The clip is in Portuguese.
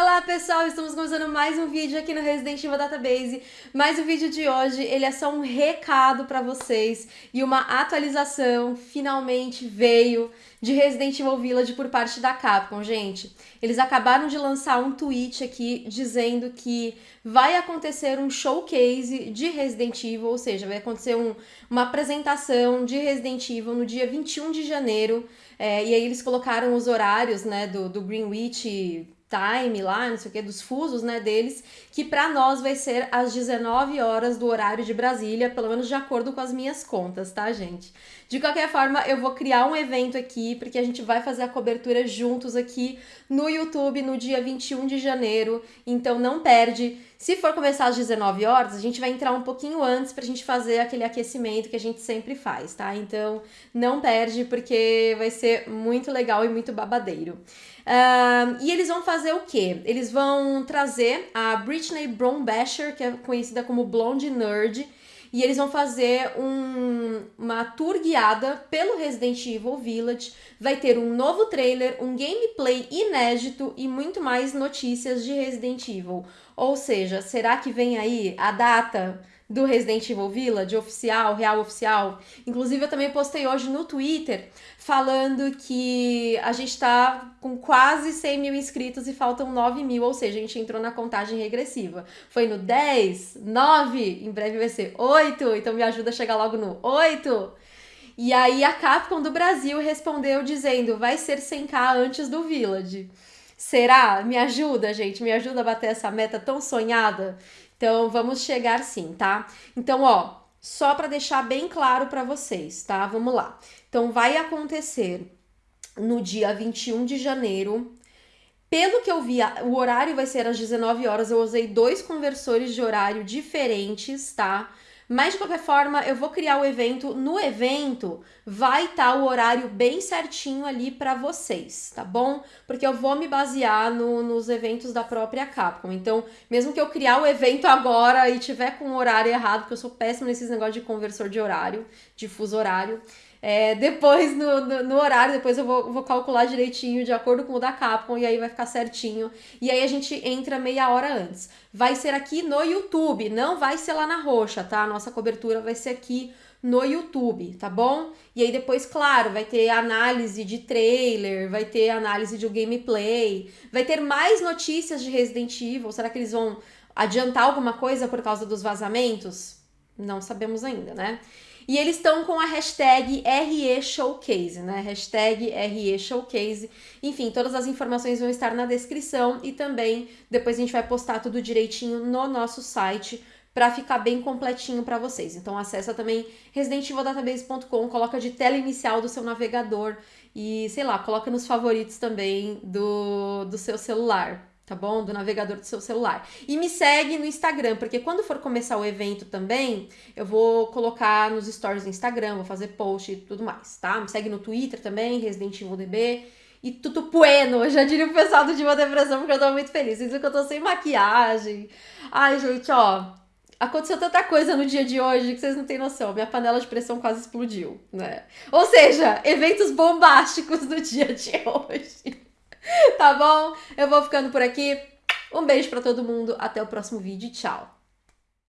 Hello. Pessoal, estamos começando mais um vídeo aqui no Resident Evil Database, mas o vídeo de hoje ele é só um recado para vocês e uma atualização finalmente veio de Resident Evil Village por parte da Capcom, gente. Eles acabaram de lançar um tweet aqui dizendo que vai acontecer um showcase de Resident Evil, ou seja, vai acontecer um, uma apresentação de Resident Evil no dia 21 de janeiro, é, e aí eles colocaram os horários, né, do, do Greenwich time lá, não sei o que, dos fusos, né, deles, que para nós vai ser às 19 horas do horário de Brasília, pelo menos de acordo com as minhas contas, tá, gente? De qualquer forma, eu vou criar um evento aqui, porque a gente vai fazer a cobertura juntos aqui no YouTube no dia 21 de janeiro, então não perde. Se for começar às 19 horas, a gente vai entrar um pouquinho antes pra gente fazer aquele aquecimento que a gente sempre faz, tá? Então não perde, porque vai ser muito legal e muito babadeiro. Uh, e eles vão fazer o quê? Eles vão trazer a Britney Brombacher, que é conhecida como Blonde Nerd, e eles vão fazer um, uma tour guiada pelo Resident Evil Village. Vai ter um novo trailer, um gameplay inédito e muito mais notícias de Resident Evil. Ou seja, será que vem aí a data do Resident Evil Village, oficial, real oficial. Inclusive, eu também postei hoje no Twitter falando que a gente tá com quase 100 mil inscritos e faltam 9 mil, ou seja, a gente entrou na contagem regressiva. Foi no 10, 9, em breve vai ser 8, então me ajuda a chegar logo no 8. E aí a Capcom do Brasil respondeu dizendo, vai ser 100k antes do Village. Será? Me ajuda, gente, me ajuda a bater essa meta tão sonhada. Então, vamos chegar sim, tá? Então, ó, só para deixar bem claro para vocês, tá? Vamos lá. Então, vai acontecer no dia 21 de janeiro. Pelo que eu vi, o horário vai ser às 19 horas. Eu usei dois conversores de horário diferentes, tá? Mas de qualquer forma, eu vou criar o evento. No evento vai estar tá o horário bem certinho ali para vocês, tá bom? Porque eu vou me basear no, nos eventos da própria Capcom. Então, mesmo que eu criar o evento agora e tiver com o horário errado, porque eu sou péssima nesses negócios de conversor de horário, de fuso horário, é, depois, no, no, no, horário, depois eu vou, vou calcular direitinho de acordo com o da Capcom e aí vai ficar certinho. E aí a gente entra meia hora antes. Vai ser aqui no YouTube, não vai ser lá na roxa, tá? A nossa cobertura vai ser aqui no YouTube, tá bom? E aí depois, claro, vai ter análise de trailer, vai ter análise de gameplay, vai ter mais notícias de Resident Evil. Será que eles vão adiantar alguma coisa por causa dos vazamentos? Não sabemos ainda, né? E eles estão com a hashtag ReShowcase, né? Hashtag ReShowcase. Enfim, todas as informações vão estar na descrição e também depois a gente vai postar tudo direitinho no nosso site para ficar bem completinho para vocês. Então acessa também residentevildatabase.com, coloca de tela inicial do seu navegador e, sei lá, coloca nos favoritos também do, do seu celular tá bom? Do navegador do seu celular. E me segue no Instagram, porque quando for começar o evento também, eu vou colocar nos stories do Instagram, vou fazer post e tudo mais, tá? Me segue no Twitter também, Resident Evil DB. E tudo bueno, eu já diria o pessoal do Diva Depressão, porque eu tô muito feliz. Vocês que eu tô sem maquiagem. Ai, gente, ó, aconteceu tanta coisa no dia de hoje que vocês não têm noção. Minha panela de pressão quase explodiu, né? Ou seja, eventos bombásticos no dia de hoje. tá bom? Eu vou ficando por aqui. Um beijo para todo mundo. Até o próximo vídeo. Tchau.